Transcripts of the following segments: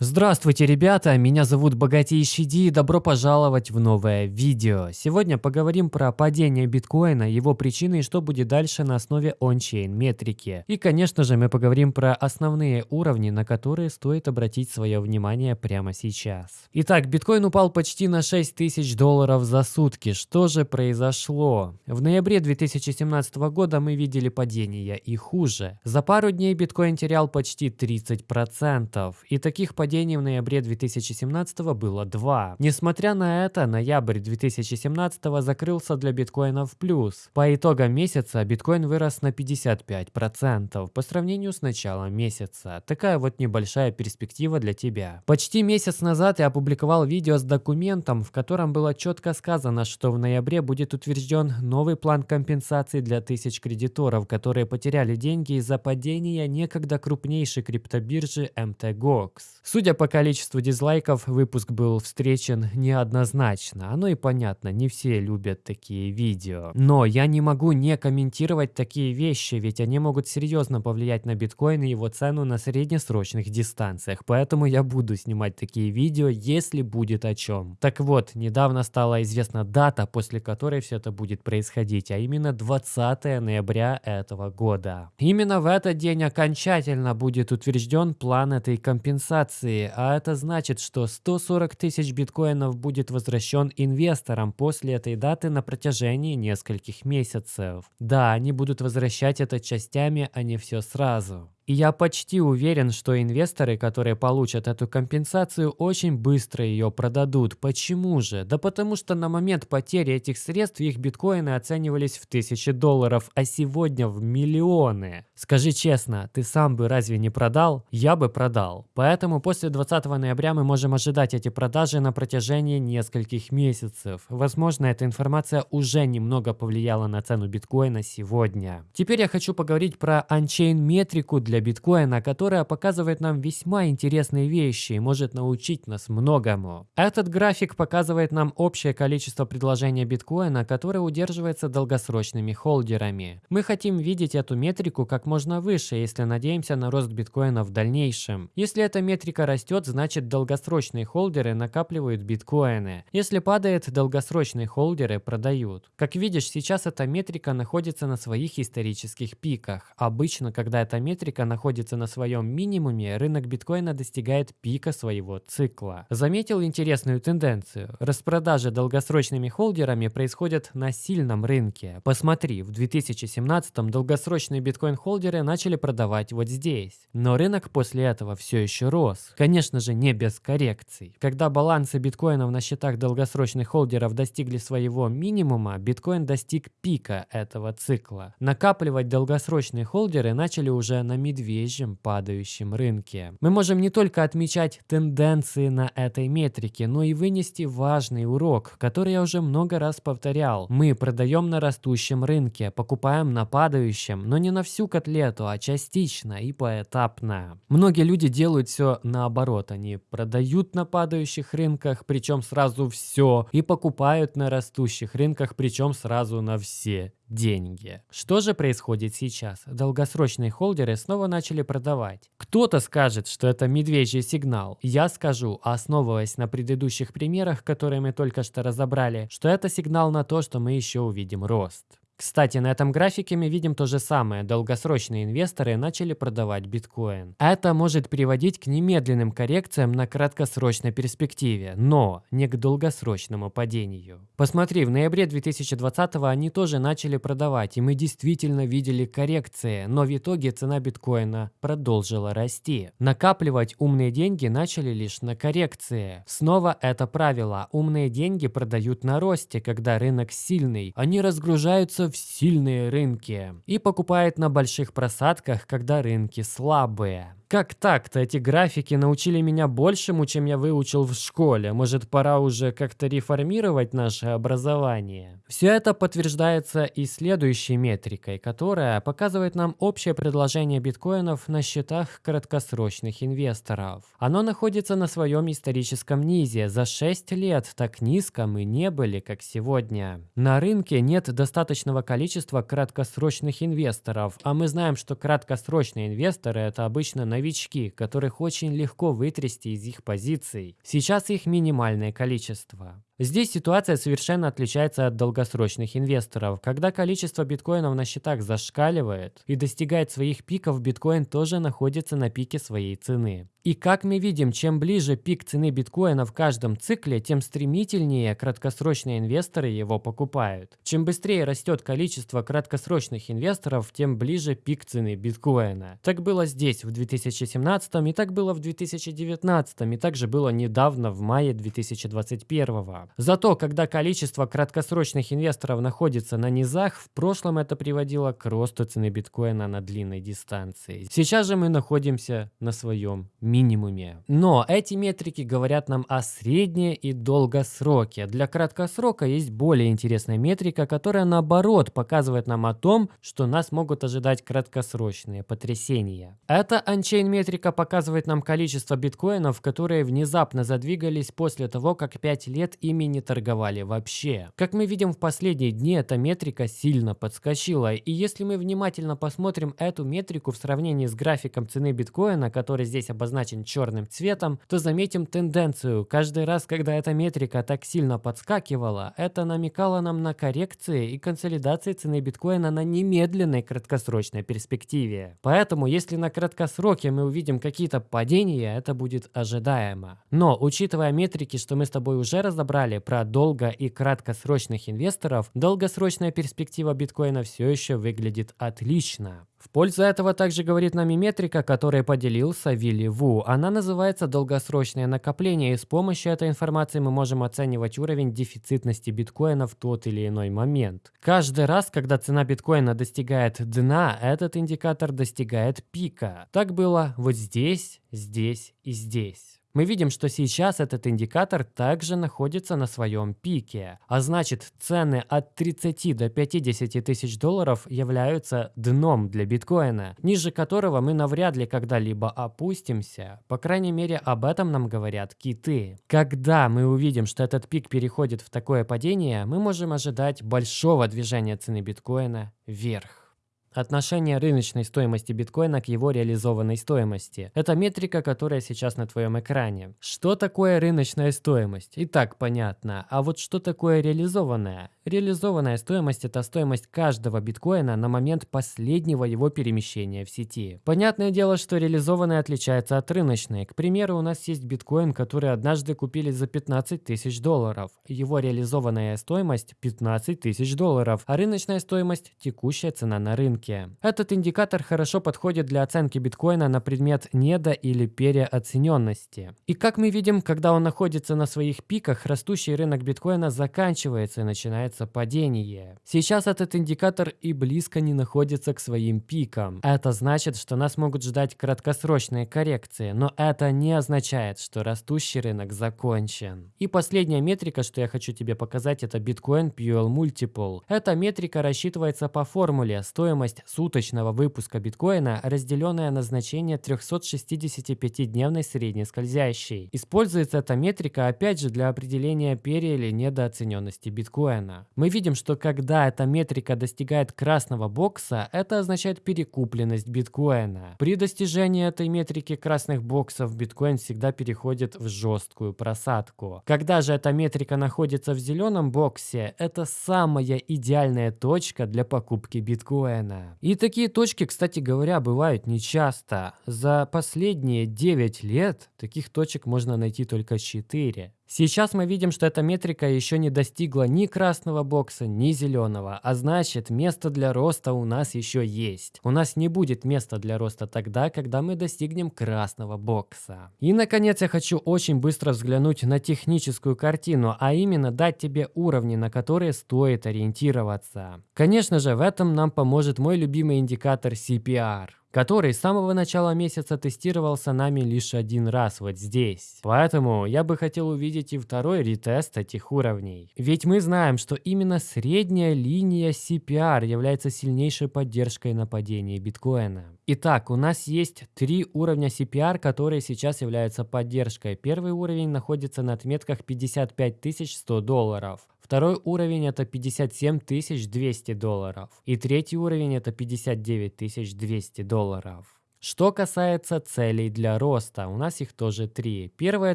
Здравствуйте, ребята! Меня зовут Богатейший Ди и добро пожаловать в новое видео. Сегодня поговорим про падение биткоина, его причины и что будет дальше на основе ончейн метрики. И, конечно же, мы поговорим про основные уровни, на которые стоит обратить свое внимание прямо сейчас. Итак, биткоин упал почти на 6 тысяч долларов за сутки. Что же произошло? В ноябре 2017 года мы видели падение и хуже. За пару дней биткоин терял почти 30%. И таких падений падений в ноябре 2017 было два. Несмотря на это, ноябрь 2017 закрылся для биткоина в плюс. По итогам месяца биткоин вырос на 55% по сравнению с началом месяца. Такая вот небольшая перспектива для тебя. Почти месяц назад я опубликовал видео с документом, в котором было четко сказано, что в ноябре будет утвержден новый план компенсации для тысяч кредиторов, которые потеряли деньги из-за падения некогда крупнейшей криптобиржи MTGOX. Судя по количеству дизлайков, выпуск был встречен неоднозначно. Оно и понятно, не все любят такие видео. Но я не могу не комментировать такие вещи, ведь они могут серьезно повлиять на биткоин и его цену на среднесрочных дистанциях. Поэтому я буду снимать такие видео, если будет о чем. Так вот, недавно стала известна дата, после которой все это будет происходить, а именно 20 ноября этого года. Именно в этот день окончательно будет утвержден план этой компенсации акции, а это значит, что 140 тысяч биткоинов будет возвращен инвесторам после этой даты на протяжении нескольких месяцев. Да, они будут возвращать это частями, а не все сразу. И я почти уверен, что инвесторы, которые получат эту компенсацию, очень быстро ее продадут. Почему же? Да потому что на момент потери этих средств их биткоины оценивались в тысячи долларов, а сегодня в миллионы. Скажи честно, ты сам бы разве не продал? Я бы продал. Поэтому после 20 ноября мы можем ожидать эти продажи на протяжении нескольких месяцев. Возможно, эта информация уже немного повлияла на цену биткоина сегодня. Теперь я хочу поговорить про анчейн метрику для для биткоина, которая показывает нам весьма интересные вещи и может научить нас многому. Этот график показывает нам общее количество предложения биткоина, которое удерживается долгосрочными холдерами. Мы хотим видеть эту метрику как можно выше, если надеемся на рост биткоина в дальнейшем. Если эта метрика растет, значит долгосрочные холдеры накапливают биткоины. Если падает, долгосрочные холдеры продают. Как видишь, сейчас эта метрика находится на своих исторических пиках. Обычно, когда эта метрика находится на своем минимуме, рынок биткоина достигает пика своего цикла. Заметил интересную тенденцию. Распродажи долгосрочными холдерами происходят на сильном рынке. Посмотри, в 2017 долгосрочные биткоин-холдеры начали продавать вот здесь. Но рынок после этого все еще рос. Конечно же, не без коррекций. Когда балансы биткоинов на счетах долгосрочных холдеров достигли своего минимума, биткоин достиг пика этого цикла. Накапливать долгосрочные холдеры начали уже на мид медвежьем падающем рынке. Мы можем не только отмечать тенденции на этой метрике, но и вынести важный урок, который я уже много раз повторял. Мы продаем на растущем рынке, покупаем на падающем, но не на всю котлету, а частично и поэтапно. Многие люди делают все наоборот. Они продают на падающих рынках, причем сразу все, и покупают на растущих рынках, причем сразу на все деньги. Что же происходит сейчас? Долгосрочные холдеры снова начали продавать. Кто-то скажет, что это медвежий сигнал. Я скажу, основываясь на предыдущих примерах, которые мы только что разобрали, что это сигнал на то, что мы еще увидим рост. Кстати, на этом графике мы видим то же самое. Долгосрочные инвесторы начали продавать биткоин. Это может приводить к немедленным коррекциям на краткосрочной перспективе, но не к долгосрочному падению. Посмотри, в ноябре 2020 они тоже начали продавать, и мы действительно видели коррекции, но в итоге цена биткоина продолжила расти. Накапливать умные деньги начали лишь на коррекции. Снова это правило. Умные деньги продают на росте, когда рынок сильный. Они разгружаются в сильные рынки и покупает на больших просадках, когда рынки слабые. Как так-то эти графики научили меня большему, чем я выучил в школе? Может, пора уже как-то реформировать наше образование? Все это подтверждается и следующей метрикой, которая показывает нам общее предложение биткоинов на счетах краткосрочных инвесторов. Оно находится на своем историческом низе. За 6 лет так низко мы не были, как сегодня. На рынке нет достаточного количества краткосрочных инвесторов, а мы знаем, что краткосрочные инвесторы это обычно на новички, которых очень легко вытрясти из их позиций. Сейчас их минимальное количество. Здесь ситуация совершенно отличается от долгосрочных инвесторов. Когда количество биткоинов на счетах зашкаливает и достигает своих пиков, биткоин тоже находится на пике своей цены. И как мы видим, чем ближе пик цены биткоина в каждом цикле, тем стремительнее краткосрочные инвесторы его покупают. Чем быстрее растет количество краткосрочных инвесторов, тем ближе пик цены биткоина. Так было здесь в 2017 и так было в 2019 и также было недавно в мае 2021. Зато, когда количество краткосрочных инвесторов находится на низах, в прошлом это приводило к росту цены биткоина на длинной дистанции. Сейчас же мы находимся на своем минимуме. Но эти метрики говорят нам о средней и долгосроке. Для краткосрока есть более интересная метрика, которая наоборот показывает нам о том, что нас могут ожидать краткосрочные потрясения. Эта анчейн метрика показывает нам количество биткоинов, которые внезапно задвигались после того, как 5 лет ими ими не торговали вообще. Как мы видим в последние дни, эта метрика сильно подскочила, и если мы внимательно посмотрим эту метрику в сравнении с графиком цены биткоина, который здесь обозначен черным цветом, то заметим тенденцию. Каждый раз, когда эта метрика так сильно подскакивала, это намекало нам на коррекции и консолидации цены биткоина на немедленной краткосрочной перспективе. Поэтому, если на краткосроке мы увидим какие-то падения, это будет ожидаемо. Но, учитывая метрики, что мы с тобой уже разобрали, далее про долго- и краткосрочных инвесторов, долгосрочная перспектива биткоина все еще выглядит отлично. В пользу этого также говорит нам метрика, которой поделился Вилли Ву. Она называется долгосрочное накопление, и с помощью этой информации мы можем оценивать уровень дефицитности биткоина в тот или иной момент. Каждый раз, когда цена биткоина достигает дна, этот индикатор достигает пика. Так было вот здесь, здесь и здесь. Мы видим, что сейчас этот индикатор также находится на своем пике, а значит цены от 30 до 50 тысяч долларов являются дном для биткоина, ниже которого мы навряд ли когда-либо опустимся. По крайней мере об этом нам говорят киты. Когда мы увидим, что этот пик переходит в такое падение, мы можем ожидать большого движения цены биткоина вверх. Отношение рыночной стоимости биткоина к его реализованной стоимости. Это метрика, которая сейчас на твоем экране. Что такое рыночная стоимость? И так понятно. А вот что такое реализованная? Реализованная стоимость – это стоимость каждого биткоина на момент последнего его перемещения в сети. Понятное дело, что реализованная отличается от рыночной. К примеру, у нас есть биткоин, который однажды купили за 15 тысяч долларов. Его реализованная стоимость – 15 тысяч долларов, а рыночная стоимость – текущая цена на рынке рынке. Этот индикатор хорошо подходит для оценки биткоина на предмет недо- или переоцененности. И как мы видим, когда он находится на своих пиках, растущий рынок биткоина заканчивается и начинается падение. Сейчас этот индикатор и близко не находится к своим пикам. Это значит, что нас могут ждать краткосрочные коррекции, но это не означает, что растущий рынок закончен. И последняя метрика, что я хочу тебе показать, это Bitcoin Fuel Multiple. Эта метрика рассчитывается по формуле стоимость стоимость суточного выпуска биткоина, разделенная на значение 365-дневной средней скользящей. Используется эта метрика опять же для определения пере- или недооцененности биткоина. Мы видим, что когда эта метрика достигает красного бокса, это означает перекупленность биткоина. При достижении этой метрики красных боксов биткоин всегда переходит в жесткую просадку. Когда же эта метрика находится в зеленом боксе, это самая идеальная точка для покупки биткоина. И такие точки, кстати говоря, бывают нечасто. За последние 9 лет таких точек можно найти только 4. Сейчас мы видим, что эта метрика еще не достигла ни красного бокса, ни зеленого, а значит место для роста у нас еще есть. У нас не будет места для роста тогда, когда мы достигнем красного бокса. И наконец я хочу очень быстро взглянуть на техническую картину, а именно дать тебе уровни, на которые стоит ориентироваться. Конечно же в этом нам поможет мой любимый индикатор CPR который с самого начала месяца тестировался нами лишь один раз вот здесь. Поэтому я бы хотел увидеть и второй ретест этих уровней. Ведь мы знаем, что именно средняя линия CPR является сильнейшей поддержкой нападения биткоина. Итак, у нас есть три уровня CPR, которые сейчас являются поддержкой. Первый уровень находится на отметках 55 100 долларов. Второй уровень это 57 200 долларов. И третий уровень это 59 200 долларов. Что касается целей для роста, у нас их тоже три. Первая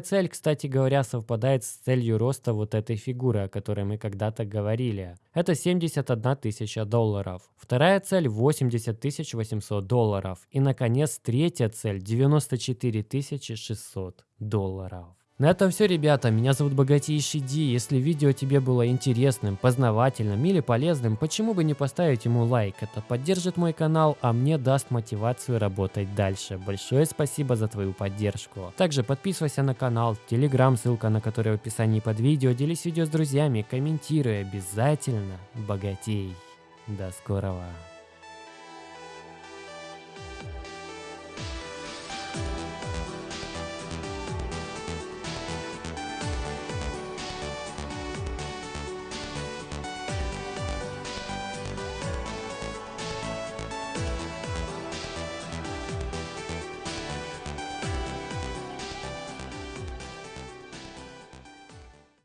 цель, кстати говоря, совпадает с целью роста вот этой фигуры, о которой мы когда-то говорили. Это 71 тысяча долларов. Вторая цель 80 800 долларов. И, наконец, третья цель 94 600 долларов. На этом все, ребята. Меня зовут Богатейший Ди. Если видео тебе было интересным, познавательным или полезным, почему бы не поставить ему лайк? Это поддержит мой канал, а мне даст мотивацию работать дальше. Большое спасибо за твою поддержку. Также подписывайся на канал, телеграм, ссылка на который в описании под видео. Делись видео с друзьями, комментируй обязательно. Богатей. До скорого.